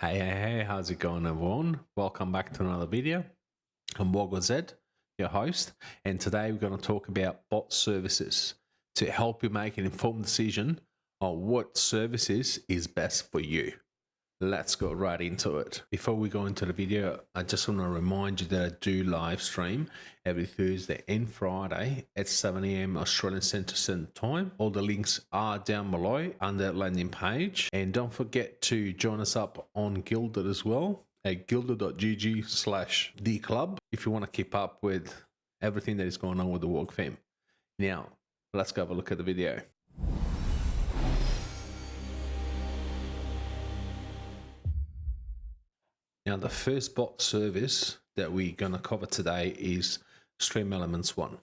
Hey, hey, hey, how's it going everyone? Welcome back to another video. I'm Wogo Zed, your host, and today we're going to talk about bot services to help you make an informed decision on what services is best for you. Let's go right into it. Before we go into the video, I just want to remind you that I do live stream every Thursday and Friday at 7 a.m. Australian Central Time. All the links are down below on that landing page. And don't forget to join us up on Guilded as well at guilded.gg slash the club if you want to keep up with everything that is going on with the Walk fam. Now, let's go have a look at the video. Now, the first bot service that we're going to cover today is Stream Elements 1.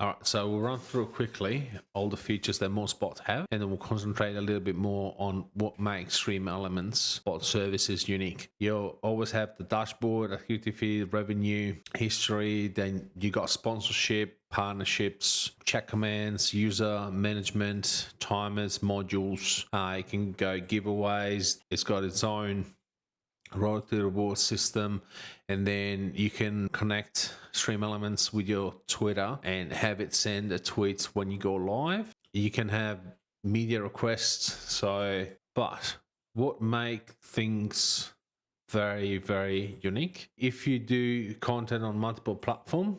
All right, so we'll run through quickly all the features that most bots have, and then we'll concentrate a little bit more on what makes Stream Elements bot services unique. You'll always have the dashboard, activity feed, revenue, history, then you got sponsorship, partnerships, chat commands, user management, timers, modules. Uh, you can go giveaways. It's got its own royalty reward system and then you can connect stream elements with your twitter and have it send a tweet when you go live. You can have media requests. So but what make things very very unique? If you do content on multiple platform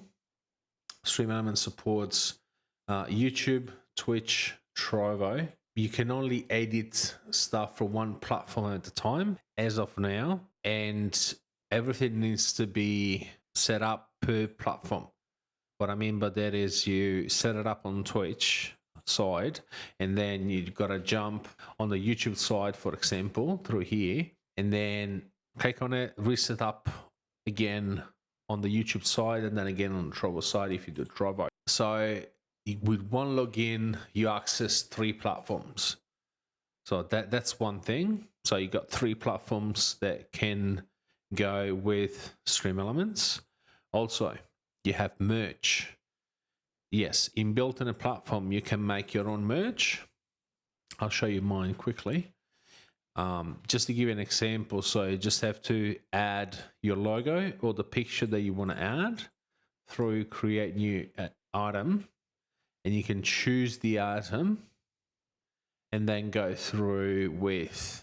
stream elements supports uh, youtube twitch trovo you can only edit stuff for one platform at a time as of now and everything needs to be set up per platform. What i mean by that is you set it up on twitch side and then you've got to jump on the youtube side for example through here and then click on it reset up again on the youtube side and then again on the trovo side if you do trovo. So with one login you access three platforms. So that that's one thing so you've got three platforms that can go with stream elements. Also you have merch. Yes inbuilt in a platform you can make your own merch. I'll show you mine quickly. Um, just to give you an example so you just have to add your logo or the picture that you want to add through create new uh, item. And you can choose the item and then go through with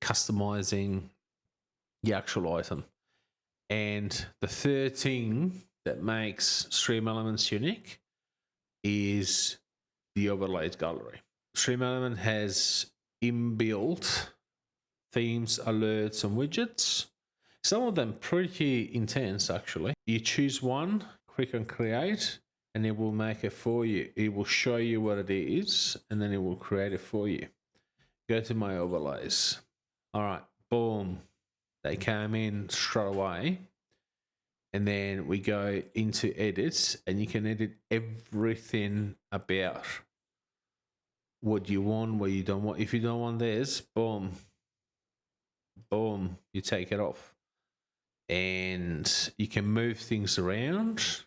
customizing the actual item. And the third thing that makes Stream Elements unique is the overlays gallery. Stream Element has inbuilt themes, alerts, and widgets. Some of them pretty intense actually. You choose one, click on create, and it will make it for you. It will show you what it is and then it will create it for you. Go to my overlays. All right, boom. They came in straight away. And then we go into edits and you can edit everything about what you want, what you don't want. If you don't want this, boom, boom, you take it off. And you can move things around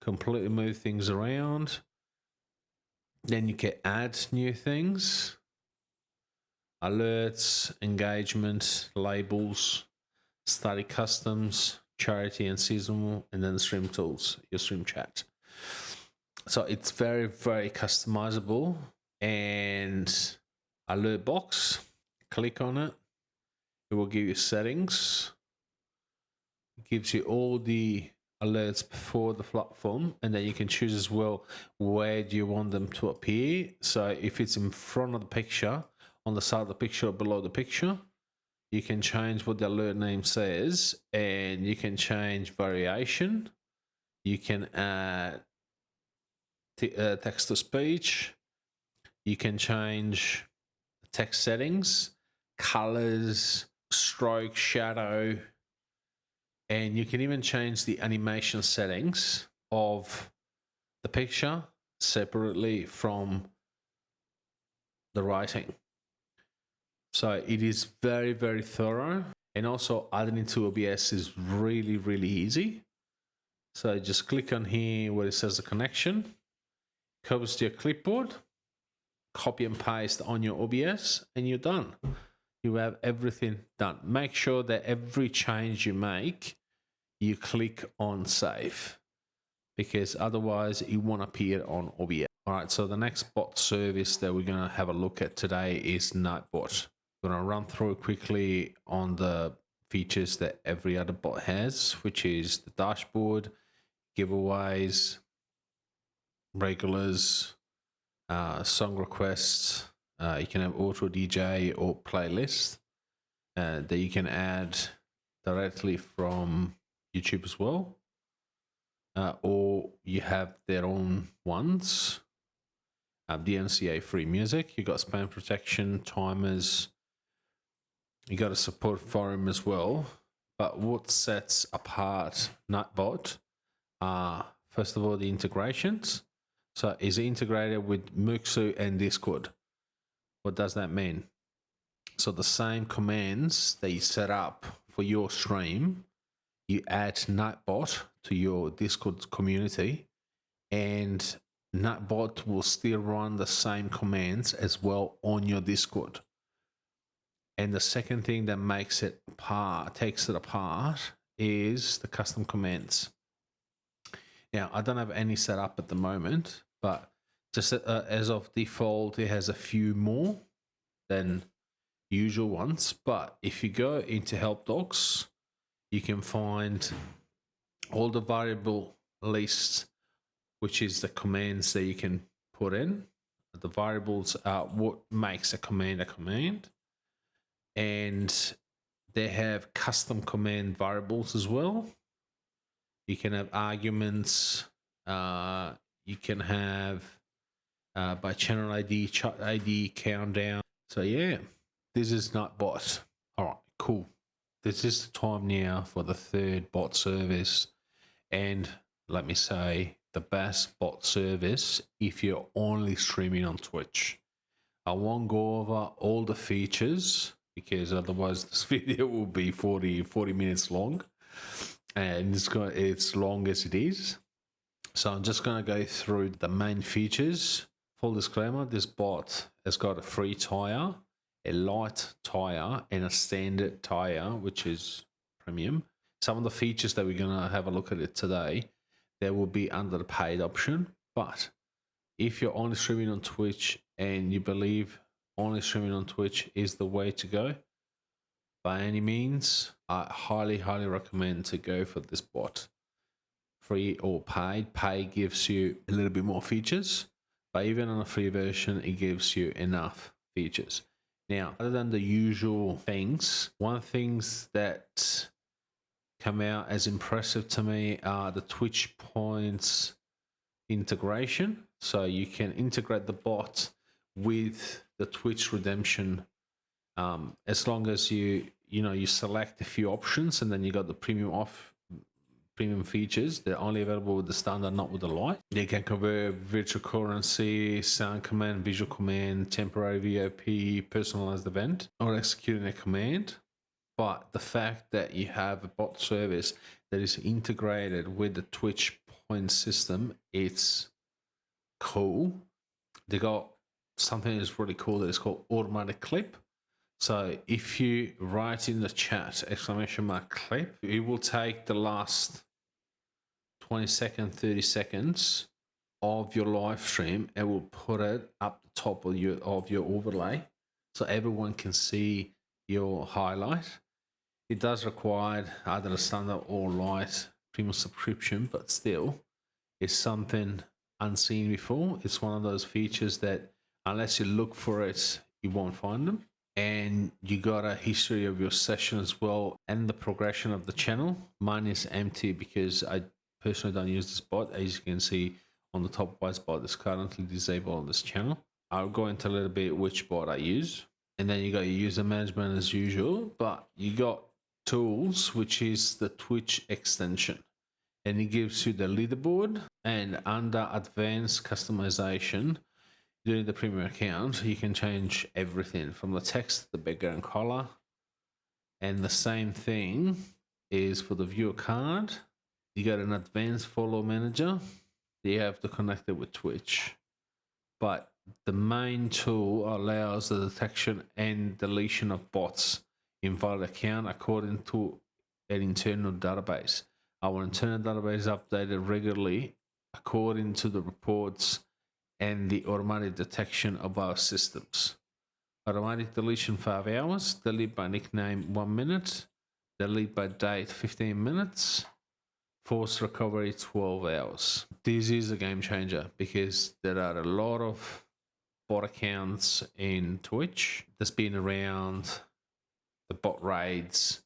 completely move things around. Then you can add new things, alerts, engagement, labels, study customs, charity and seasonal, and then the stream tools, your stream chat. So it's very, very customizable and alert box, click on it. It will give you settings. It gives you all the alerts before the platform and then you can choose as well where do you want them to appear so if it's in front of the picture on the side of the picture or below the picture. You can change what the alert name says and you can change variation. You can add uh, text to speech. You can change text settings colors stroke shadow. And you can even change the animation settings of the picture separately from the writing. So it is very, very thorough. And also adding it to OBS is really, really easy. So just click on here where it says the connection, copy to your clipboard, copy and paste on your OBS, and you're done. you have everything done. Make sure that every change you make, you click on save because otherwise it won't appear on OBS. All right, so the next bot service that we're going to have a look at today is Nightbot. To run through quickly on the features that every other bot has, which is the dashboard, giveaways, regulars, uh, song requests. Uh, you can have auto DJ or playlist uh, that you can add directly from YouTube as well. Uh, or you have their own ones. Uh, DMCA free music. You've got spam protection, timers. You got a support forum as well. But what sets apart Nightbot are uh, first of all the integrations. So is integrated with Mixer and Discord. What does that mean? So the same commands that you set up for your stream, you add Nightbot to your Discord community and Nightbot will still run the same commands as well on your Discord. And the second thing that makes it apart, takes it apart, is the custom commands. Now, I don't have any set up at the moment, but just uh, as of default, it has a few more than usual ones. But if you go into help docs, you can find all the variable lists, which is the commands that you can put in. The variables are what makes a command a command. And they have custom command variables as well you can have arguments. Uh, you can have uh, by channel ID, chat ID, countdown. So yeah, this is Nightbot. All right, cool. This is the time now for the third bot service. And let me say the best bot service if you're only streaming on Twitch. I won't go over all the features because otherwise this video will be 40, 40 minutes long and it's got it's long as it is. So I'm just going to go through the main features. Full disclaimer, this bot has got a free tire, a light tire, and a standard tire, which is premium. Some of the features that we're going to have a look at it today, they will be under the paid option. But if you're only streaming on Twitch and you believe only streaming on Twitch is the way to go, by any means, I highly, highly recommend to go for this bot. Free or paid. Pay gives you a little bit more features, but even on a free version, it gives you enough features. Now, other than the usual things, one of the things that come out as impressive to me are the Twitch points integration. So you can integrate the bot with the Twitch redemption um, as long as you you know you select a few options and then you got the premium off premium features they're only available with the standard not with the light. They can convert virtual currency sound command visual command temporary vip personalized event or executing a command. But the fact that you have a bot service that is integrated with the twitch point system it's cool. They got something that's really cool that is called automatic clip so if you write in the chat exclamation mark clip, it will take the last 20 seconds, 30 seconds of your live stream and will put it up the top of your of your overlay so everyone can see your highlight. It does require either a standard or light premium subscription, but still it's something unseen before. It's one of those features that unless you look for it, you won't find them and you got a history of your session as well and the progression of the channel. Mine is empty because I personally don't use this bot. As you can see on the top right bot is currently disabled on this channel. I'll go into a little bit which bot I use. And then you got your user management as usual, but you got tools, which is the Twitch extension. And it gives you the leaderboard and under advanced customization, during the premium account, you can change everything from the text, the background color, and the same thing is for the viewer card. You got an advanced follow manager. You have to connect it with Twitch. But the main tool allows the detection and deletion of bots invalid account according to an internal database. Our internal database is updated regularly according to the reports and the automatic detection of our systems. Automatic deletion 5 hours, delete by nickname 1 minute, delete by date 15 minutes, force recovery 12 hours. This is a game changer because there are a lot of bot accounts in Twitch that's been around the bot raids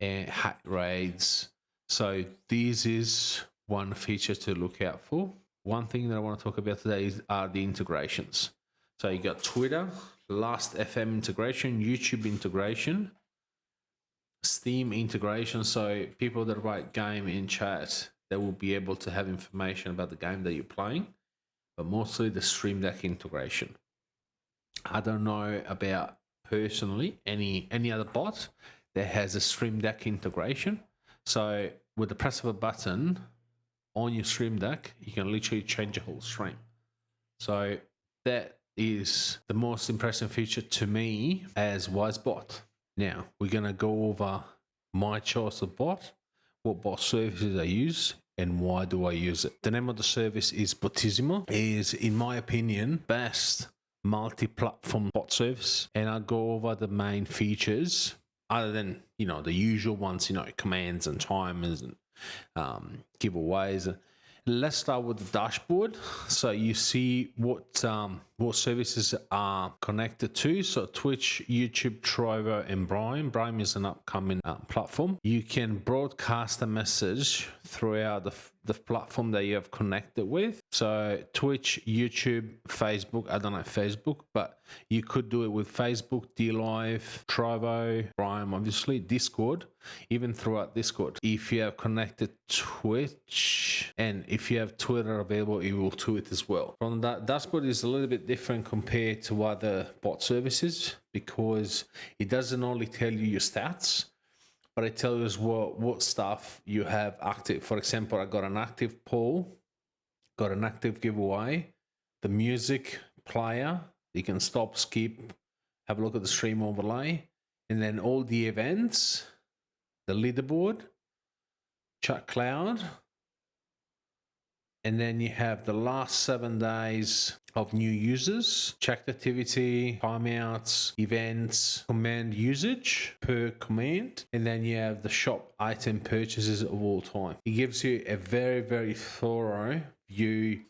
and hack raids. So this is one feature to look out for. One thing that I want to talk about today is, are the integrations. So you got Twitter, Last FM integration, YouTube integration, Steam integration. So people that write game in chat, they will be able to have information about the game that you're playing, but mostly the Stream Deck integration. I don't know about personally any any other bot that has a Stream Deck integration. So with the press of a button on your Stream Deck, you can literally change your whole stream. So that is the most impressive feature to me as WizeBot. Now we're gonna go over my choice of bot, what bot services I use, and why do I use it. The name of the service is Botisimo. is in my opinion best multi-platform bot service and I'll go over the main features other than you know the usual ones you know commands and timers and um, giveaways. Let's start with the dashboard. So you see what um, what services are connected to? So twitch youtube trovo and brime. Brime is an upcoming uh, platform. You can broadcast a message throughout the, the platform that you have connected with. So twitch youtube facebook i don't know facebook but you could do it with facebook DLive trovo brime obviously discord even throughout discord. If you have connected twitch and if you have twitter available it will do it as well. From that dashboard is a little bit different compared to other bot services because it doesn't only tell you your stats, but it tells you what, what stuff you have active. For example, I got an active poll, got an active giveaway, the music player, you can stop, skip, have a look at the stream overlay, and then all the events, the leaderboard, chat cloud, and then you have the last seven days of new users, checked activity, timeouts, events, command usage per command, and then you have the shop item purchases of all time. It gives you a very, very thorough view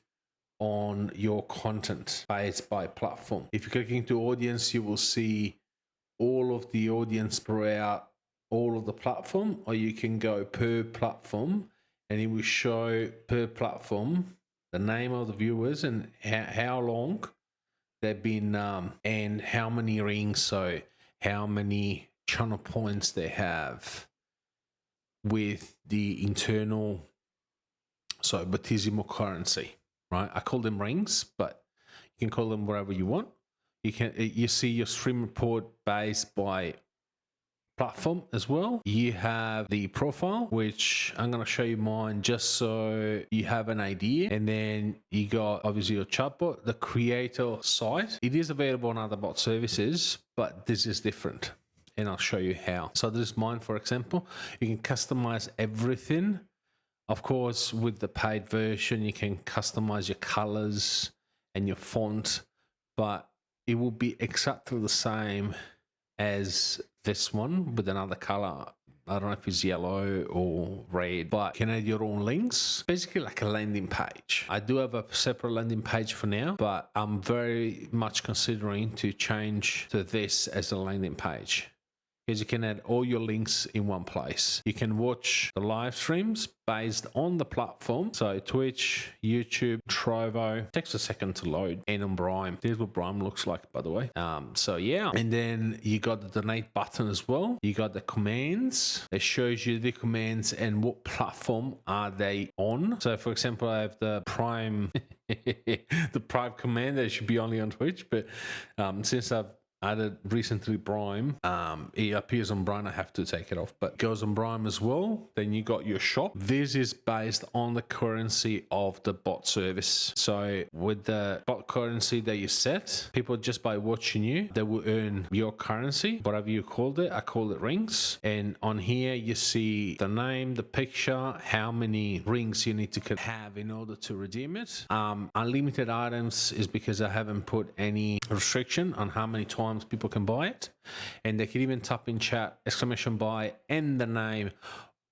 on your content based by platform. If you click into audience, you will see all of the audience throughout all of the platform, or you can go per platform and it will show per platform the name of the viewers and how, how long they've been um, and how many rings so how many channel points they have with the internal so Botisimo currency right? I call them rings but you can call them whatever you want. You can you see your stream report based by platform as well. You have the profile, which I'm going to show you mine just so you have an idea. And then you got obviously your chatbot, the creator site. It is available on other bot services, but this is different. And I'll show you how. So this is mine, for example. You can customize everything. Of course, with the paid version, you can customize your colors and your font, but it will be exactly the same as this one with another color. I don't know if it's yellow or red, but can add your own links. Basically like a landing page. I do have a separate landing page for now, but I'm very much considering to change to this as a landing page because you can add all your links in one place. You can watch the live streams based on the platform. So Twitch, YouTube, Trovo. Takes a second to load. And on Brime. Here's what Brime looks like, by the way. Um, so yeah. And then you got the donate button as well. You got the commands. It shows you the commands and what platform are they on. So for example, I have the Prime the Prime command that should be only on Twitch, but um, since I've added recently Brime. Um, it appears on Brime. I have to take it off, but goes on Brime as well. Then you got your shop. This is based on the currency of the bot service. So with the bot currency that you set, people just by watching you, they will earn your currency, whatever you called it. I call it rings. And on here, you see the name, the picture, how many rings you need to have in order to redeem it. Um, unlimited items is because I haven't put any restriction on how many times times people can buy it. And they can even type in chat exclamation buy and the name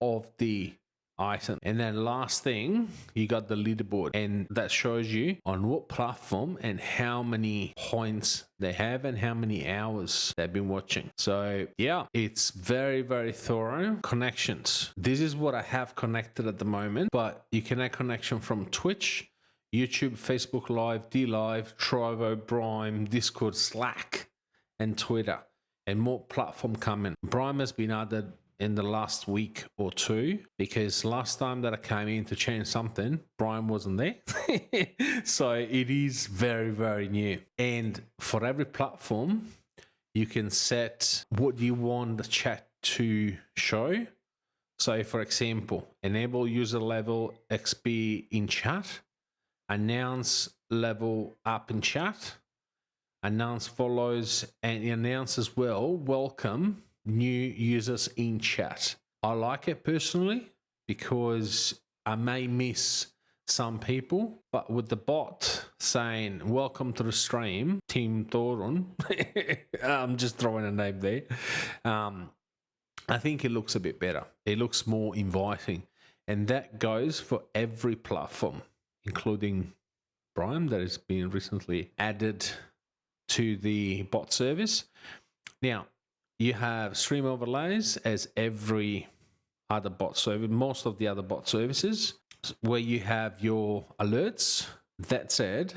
of the item. And then last thing, you got the leaderboard and that shows you on what platform and how many points they have and how many hours they've been watching. So yeah, it's very, very thorough. Connections. This is what I have connected at the moment, but you can add connection from Twitch, YouTube, Facebook Live, DLive, Trovo, Brime, Discord, Slack and Twitter, and more platform coming. Brime has been added in the last week or two because last time that I came in to change something, Brime wasn't there. so it is very, very new. And for every platform, you can set what you want the chat to show. So, for example, enable user level XP in chat, announce level up in chat, announce follows and announce as well welcome new users in chat. I like it personally because i may miss some people but with the bot saying welcome to the stream team Thorun," i'm just throwing a name there. Um, i think it looks a bit better. It looks more inviting. And that goes for every platform including Brime that has been recently added to the bot service. Now, you have stream overlays as every other bot service, most of the other bot services, where you have your alerts. That said,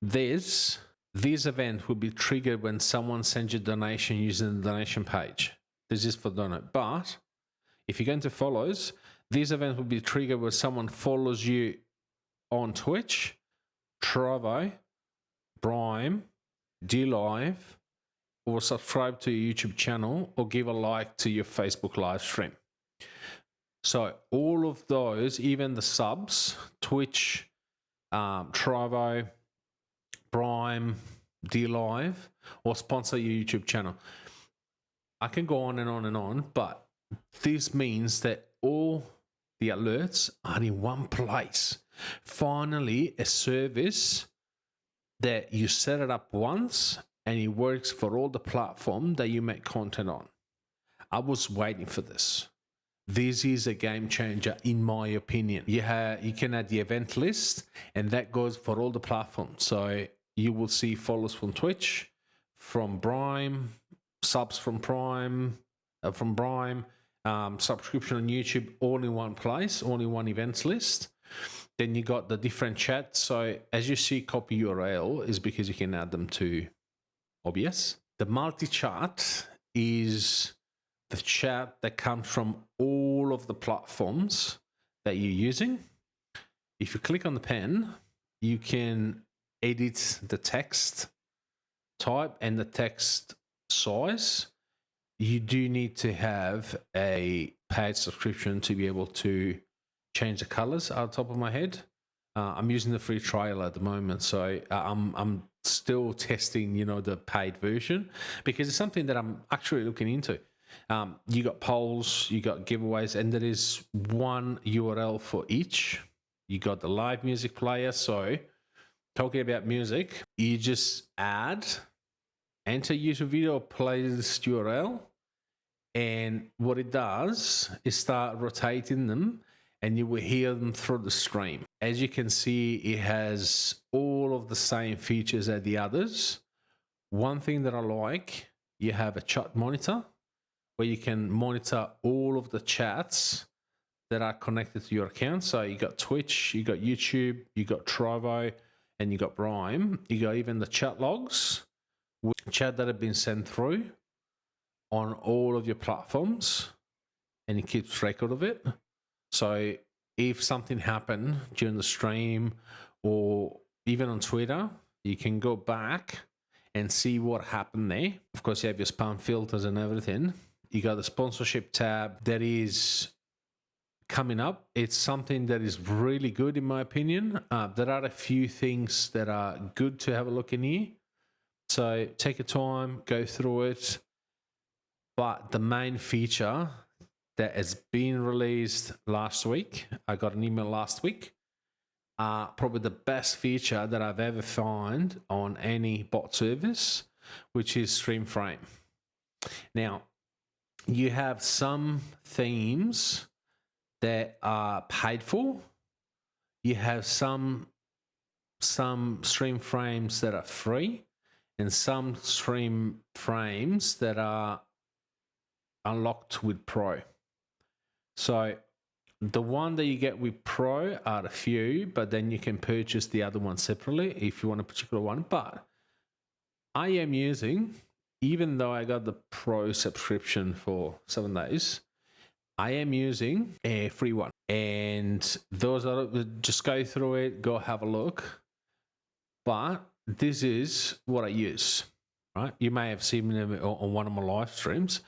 this this event will be triggered when someone sends you a donation using the donation page. This is for donate. But if you go into follows, this event will be triggered when someone follows you on Twitch, Trovo, Brime, DLive, or subscribe to your YouTube channel, or give a like to your Facebook live stream. So all of those, even the subs, Twitch, um, Trovo, Brime, DLive, or sponsor your YouTube channel. I can go on and on and on, but this means that all the alerts are in one place. Finally, a service that you set it up once and it works for all the platform that you make content on. I was waiting for this. This is a game changer in my opinion. You have you can add the event list and that goes for all the platforms. So you will see follows from Twitch, from Brime, subs from Prime, uh, from Brime, um, subscription on YouTube, all in one place, all in one events list. Then you got the different chats. So as you see copy URL is because you can add them to OBS. The multi-chat is the chat that comes from all of the platforms that you're using. If you click on the pen, you can edit the text type and the text size. You do need to have a paid subscription to be able to change the colors out top of my head. Uh, I'm using the free trial at the moment, so uh, I'm I'm still testing, you know, the paid version because it's something that I'm actually looking into. Um, you got polls, you got giveaways, and there is one URL for each. You got the live music player. So, talking about music, you just add, enter YouTube video playlist URL, and what it does is start rotating them and you will hear them through the stream. As you can see, it has all of the same features as the others. One thing that I like, you have a chat monitor where you can monitor all of the chats that are connected to your account. So you got Twitch, you got YouTube, you got Trovo, and you got Brime. You got even the chat logs, chat that have been sent through on all of your platforms, and it keeps record of it. So if something happened during the stream or even on Twitter, you can go back and see what happened there. Of course, you have your spam filters and everything. You got the sponsorship tab that is coming up. It's something that is really good, in my opinion. Uh, there are a few things that are good to have a look in here. So take your time, go through it. But the main feature that has been released last week, I got an email last week, uh, probably the best feature that I've ever found on any bot service, which is Stream Frame. Now, you have some themes that are paid for. You have some some stream frames that are free and some stream frames that are unlocked with pro. So the one that you get with pro are a few, but then you can purchase the other one separately if you want a particular one. But I am using, even though I got the pro subscription for seven days, I am using a free one. And those are just go through it, go have a look. But this is what I use, right? You may have seen me on one of my live streams.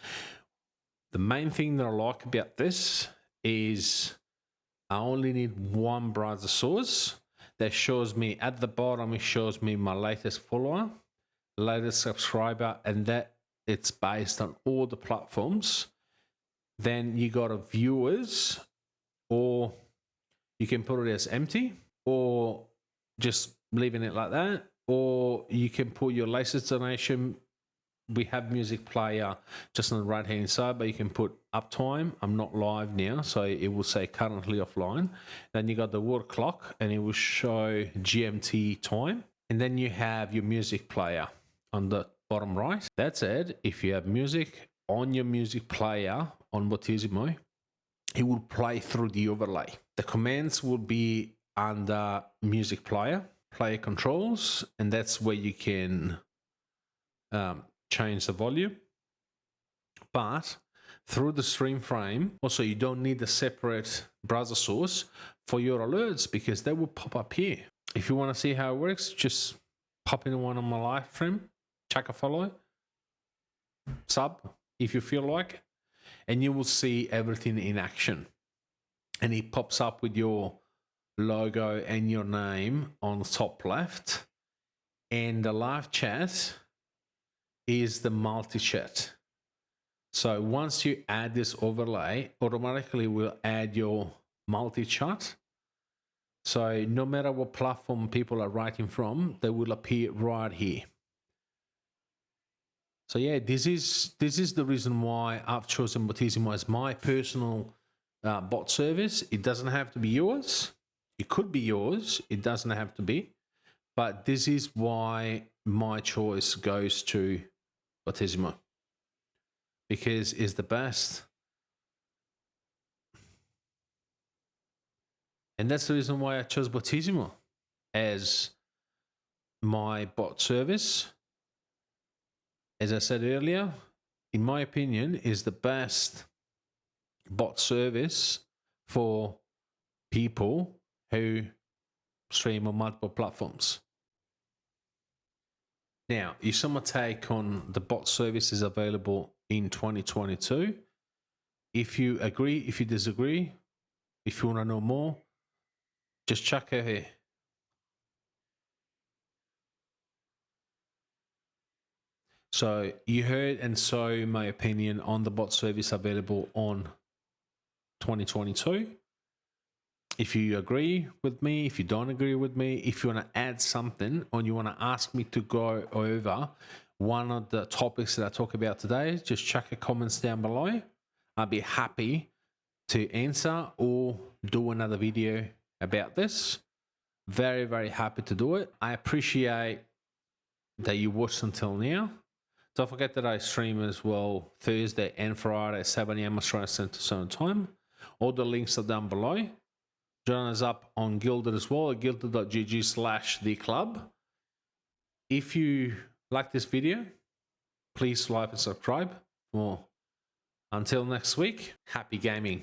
The main thing that I like about this is I only need one browser source that shows me at the bottom, it shows me my latest follower, latest subscriber, and that it's based on all the platforms. Then you got a viewers, or you can put it as empty, or just leaving it like that, or you can put your latest donation we have music player just on the right hand side but you can put uptime. I'm not live now so it will say currently offline. Then you got the water clock and it will show gmt time. And then you have your music player on the bottom right. That's it. If you have music on your music player on Botisimo, it will play through the overlay. The commands will be under music player player controls and that's where you can um, change the volume. But through the stream frame, also you don't need a separate browser source for your alerts because they will pop up here. If you want to see how it works, just pop in one on my live stream, check a follow, sub if you feel like, and you will see everything in action. And it pops up with your logo and your name on the top left. And the live chat is the multi-chat. So once you add this overlay, automatically will add your multi-chat. So no matter what platform people are writing from, they will appear right here. So yeah, this is this is the reason why I've chosen Botisimo as my personal uh, bot service. It doesn't have to be yours. It could be yours. It doesn't have to be. But this is why my choice goes to Botisimo because is the best. And that's the reason why I chose Botisimo as my bot service. As I said earlier, in my opinion, is the best bot service for people who stream on multiple platforms. Now, you saw my take on the bot services available in 2022. If you agree, if you disagree, if you want to know more, just check out here. So you heard and saw my opinion on the bot service available on 2022 if you agree with me, if you don't agree with me, if you want to add something or you want to ask me to go over one of the topics that I talk about today, just check the comments down below. I'd be happy to answer or do another video about this. Very, very happy to do it. I appreciate that you watched until now. Don't forget that I stream as well Thursday and Friday at 7 a.m. Australian Central Time. All the links are down below. Join us up on Guilded as well at guilded.gg slash the club. If you like this video, please like and subscribe. for More. Until next week, happy gaming.